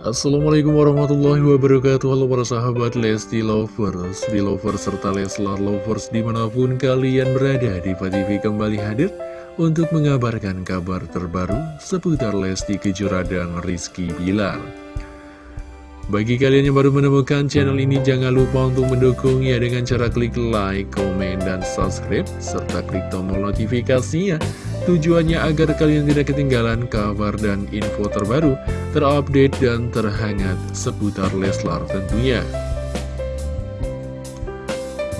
Assalamualaikum warahmatullahi wabarakatuh Halo para sahabat Lesti Lovers, Belovers, serta Leslar Lovers di mana pun kalian berada di TV kembali hadir untuk mengabarkan kabar terbaru seputar Lesti Kejora dan Rizky Bilar bagi kalian yang baru menemukan channel ini, jangan lupa untuk mendukungnya dengan cara klik like, komen, dan subscribe, serta klik tombol notifikasinya. Tujuannya agar kalian tidak ketinggalan kabar dan info terbaru, terupdate, dan terhangat seputar Leslar tentunya.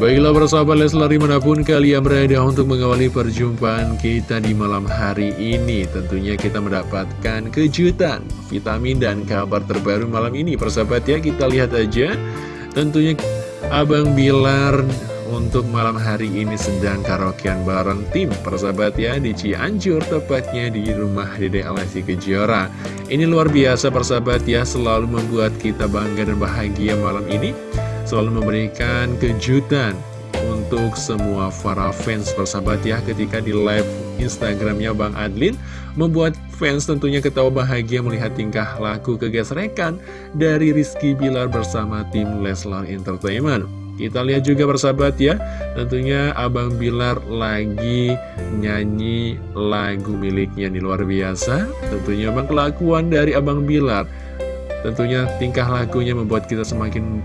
Baiklah persahabat Leslar di mana pun kalian berada untuk mengawali perjumpaan kita di malam hari ini Tentunya kita mendapatkan kejutan, vitamin dan kabar terbaru malam ini Persahabat ya kita lihat aja Tentunya Abang Bilar untuk malam hari ini sedang karaokean bareng tim persahabat ya di Cianjur tepatnya di rumah Dede Alessi Kejora Ini luar biasa persahabat ya selalu membuat kita bangga dan bahagia malam ini selalu memberikan kejutan untuk semua para fans persahabat ya ketika di live Instagramnya Bang Adlin membuat fans tentunya ketawa bahagia melihat tingkah laku kegesrekan dari Rizky Bilar bersama tim Leslar Entertainment. Kita lihat juga persahabat ya, tentunya Abang Bilar lagi nyanyi lagu miliknya di luar biasa. Tentunya Bang kelakuan dari Abang Bilar, tentunya tingkah lakunya membuat kita semakin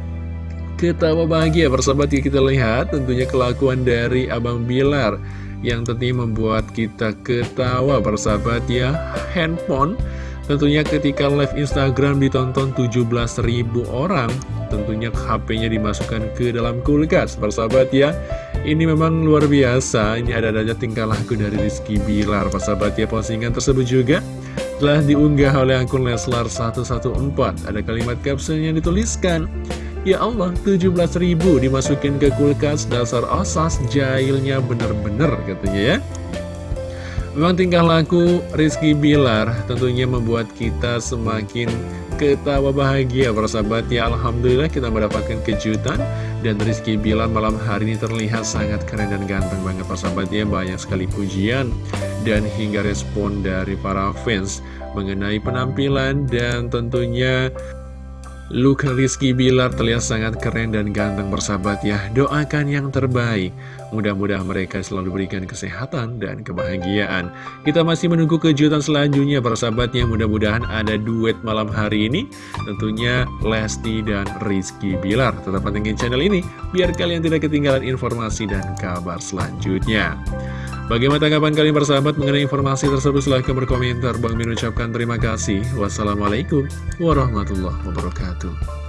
Ketawa bahagia persahabat ya. Kita lihat tentunya kelakuan dari Abang Bilar yang tentunya membuat kita ketawa persahabat ya. Handphone tentunya ketika live Instagram ditonton 17.000 orang tentunya HP-nya dimasukkan ke dalam kulkas. Persahabat ya ini memang luar biasa. Ini ada-ada tingkah laku dari Rizky Bilar. Persahabat ya postingan tersebut juga telah diunggah oleh akun Leslar 114 ada kalimat caption yang dituliskan Ya Allah, 17 ribu dimasukin ke kulkas dasar osas jahilnya bener-bener katanya ya. Memang tingkah laku Rizky Bilar tentunya membuat kita semakin ketawa bahagia. Persahabat ya Alhamdulillah kita mendapatkan kejutan. Dan Rizky Bilar malam hari ini terlihat sangat keren dan ganteng banget. Persahabat ya banyak sekali pujian dan hingga respon dari para fans mengenai penampilan dan tentunya Look Rizky Bilar terlihat sangat keren dan ganteng bersahabat ya. Doakan yang terbaik. Mudah-mudahan mereka selalu berikan kesehatan dan kebahagiaan. Kita masih menunggu kejutan selanjutnya bersahabatnya Mudah-mudahan ada duet malam hari ini. Tentunya Lesti dan Rizky Bilar. Tetap pantengin channel ini Biar kalian tidak ketinggalan informasi dan kabar selanjutnya Bagaimana tanggapan kalian bersahabat mengenai informasi tersebut? Silahkan berkomentar. Bang Min ucapkan terima kasih. Wassalamualaikum warahmatullahi wabarakatuh.